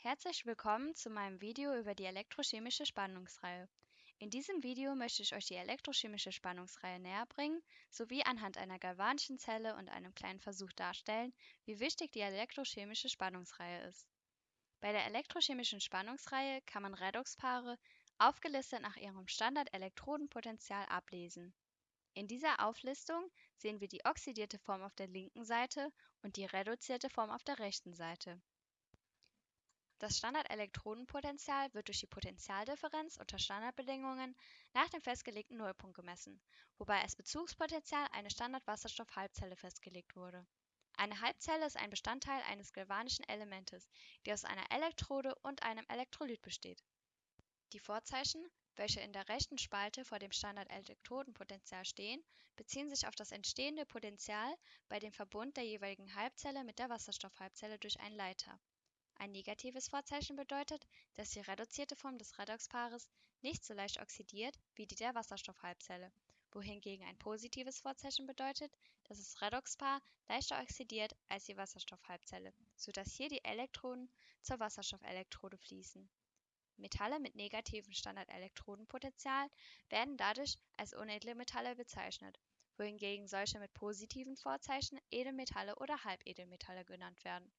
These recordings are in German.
Herzlich willkommen zu meinem Video über die elektrochemische Spannungsreihe. In diesem Video möchte ich euch die elektrochemische Spannungsreihe näherbringen, sowie anhand einer galvanischen Zelle und einem kleinen Versuch darstellen, wie wichtig die elektrochemische Spannungsreihe ist. Bei der elektrochemischen Spannungsreihe kann man Redoxpaare aufgelistet nach ihrem Standard-Elektrodenpotential ablesen. In dieser Auflistung sehen wir die oxidierte Form auf der linken Seite und die reduzierte Form auf der rechten Seite. Das Standardelektronenpotential wird durch die Potentialdifferenz unter Standardbedingungen nach dem festgelegten Nullpunkt gemessen, wobei als Bezugspotential eine Standardwasserstoff-Halbzelle festgelegt wurde. Eine Halbzelle ist ein Bestandteil eines galvanischen Elementes, die aus einer Elektrode und einem Elektrolyt besteht. Die Vorzeichen, welche in der rechten Spalte vor dem Standardelektrodenpotential stehen, beziehen sich auf das entstehende Potential bei dem Verbund der jeweiligen Halbzelle mit der Wasserstoffhalbzelle durch einen Leiter ein negatives Vorzeichen bedeutet, dass die reduzierte Form des Redoxpaares nicht so leicht oxidiert wie die der Wasserstoffhalbzelle, wohingegen ein positives Vorzeichen bedeutet, dass das Redoxpaar leichter oxidiert als die Wasserstoffhalbzelle, sodass hier die Elektronen zur Wasserstoffelektrode fließen. Metalle mit negativem Standardelektrodenpotential werden dadurch als unedle Metalle bezeichnet, wohingegen solche mit positiven Vorzeichen Edelmetalle oder Halbedelmetalle genannt werden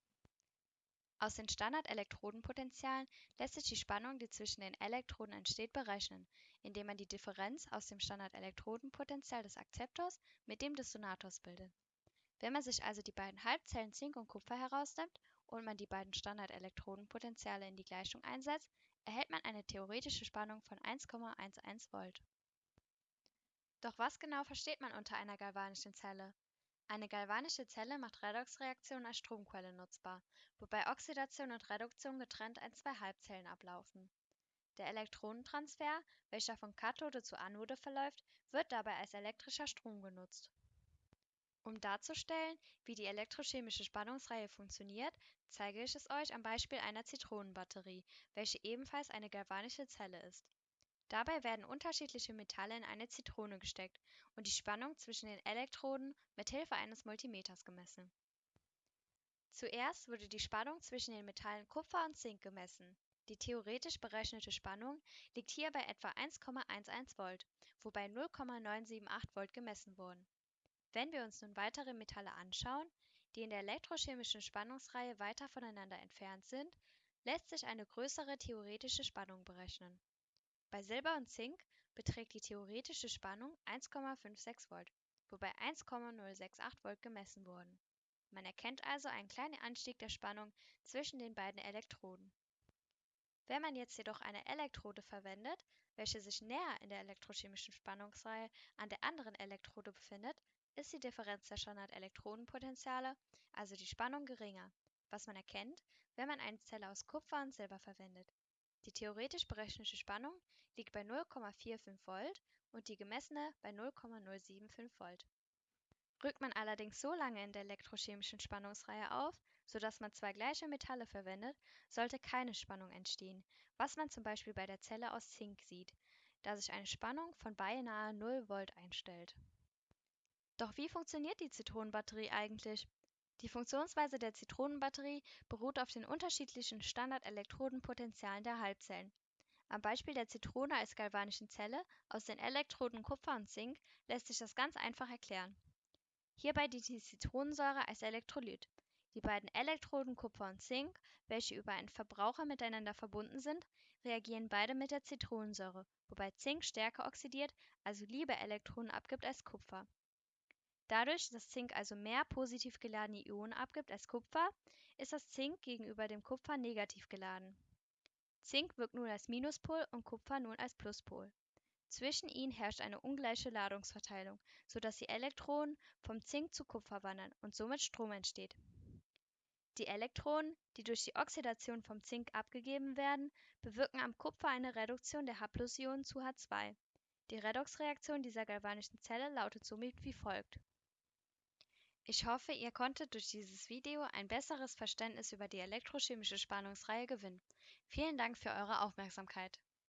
aus den Standard-Elektrodenpotentialen lässt sich die Spannung, die zwischen den Elektroden entsteht, berechnen, indem man die Differenz aus dem Standard-Elektrodenpotential des Akzeptors mit dem des Donators bildet. Wenn man sich also die beiden Halbzellen Zink und Kupfer herausnimmt und man die beiden Standard-Elektrodenpotentiale in die Gleichung einsetzt, erhält man eine theoretische Spannung von 1,11 Volt. Doch was genau versteht man unter einer galvanischen Zelle? Eine galvanische Zelle macht Redoxreaktionen als Stromquelle nutzbar, wobei Oxidation und Reduktion getrennt in zwei Halbzellen ablaufen. Der Elektronentransfer, welcher von Kathode zu Anode verläuft, wird dabei als elektrischer Strom genutzt. Um darzustellen, wie die elektrochemische Spannungsreihe funktioniert, zeige ich es euch am Beispiel einer Zitronenbatterie, welche ebenfalls eine galvanische Zelle ist Dabei werden unterschiedliche Metalle in eine Zitrone gesteckt und die Spannung zwischen den Elektroden mit Hilfe eines Multimeters gemessen. Zuerst wurde die Spannung zwischen den Metallen Kupfer und Zink gemessen. Die theoretisch berechnete Spannung liegt hier bei etwa 1,11 Volt, wobei 0,978 Volt gemessen wurden. Wenn wir uns nun weitere Metalle anschauen, die in der elektrochemischen Spannungsreihe weiter voneinander entfernt sind, lässt sich eine größere theoretische Spannung berechnen bei Silber und Zink beträgt die theoretische Spannung 1,56 Volt, wobei 1,068 Volt gemessen wurden. Man erkennt also einen kleinen Anstieg der Spannung zwischen den beiden Elektroden. Wenn man jetzt jedoch eine Elektrode verwendet, welche sich näher in der elektrochemischen Spannungsreihe an der anderen Elektrode befindet, ist die Differenz der Standard-Elektronenpotentiale, also die Spannung, geringer, was man erkennt, wenn man eine Zelle aus Kupfer und Silber verwendet die theoretisch berechnete Spannung liegt bei 0,45 Volt und die gemessene bei 0,075 Volt. Rückt man allerdings so lange in der elektrochemischen Spannungsreihe auf, sodass man zwei gleiche Metalle verwendet, sollte keine Spannung entstehen, was man zum Beispiel bei der Zelle aus Zink sieht, da sich eine Spannung von beinahe 0 Volt einstellt. Doch wie funktioniert die Zitronenbatterie eigentlich? Die Funktionsweise der Zitronenbatterie beruht auf den unterschiedlichen Standard-Elektrodenpotentialen der Halbzellen. Am Beispiel der Zitrone als galvanischen Zelle aus den Elektroden Kupfer und Zink lässt sich das ganz einfach erklären. Hierbei dient die Zitronensäure als Elektrolyt. Die beiden Elektroden Kupfer und Zink, welche über einen Verbraucher miteinander verbunden sind, reagieren beide mit der Zitronensäure, wobei Zink stärker oxidiert, also lieber Elektronen abgibt als Kupfer Dadurch, dass Zink also mehr positiv geladene Ionen abgibt als Kupfer, ist das Zink gegenüber dem Kupfer negativ geladen. Zink wirkt nun als Minuspol und Kupfer nun als Pluspol. Zwischen ihnen herrscht eine ungleiche Ladungsverteilung, sodass die Elektronen vom Zink zu Kupfer wandern und somit Strom entsteht. Die Elektronen, die durch die Oxidation vom Zink abgegeben werden, bewirken am Kupfer eine Reduktion der H+-Ionen zu H2. Die Redoxreaktion dieser galvanischen Zelle lautet somit wie folgt ich hoffe, ihr konntet durch dieses Video ein besseres Verständnis über die elektrochemische Spannungsreihe gewinnen. Vielen Dank für eure Aufmerksamkeit.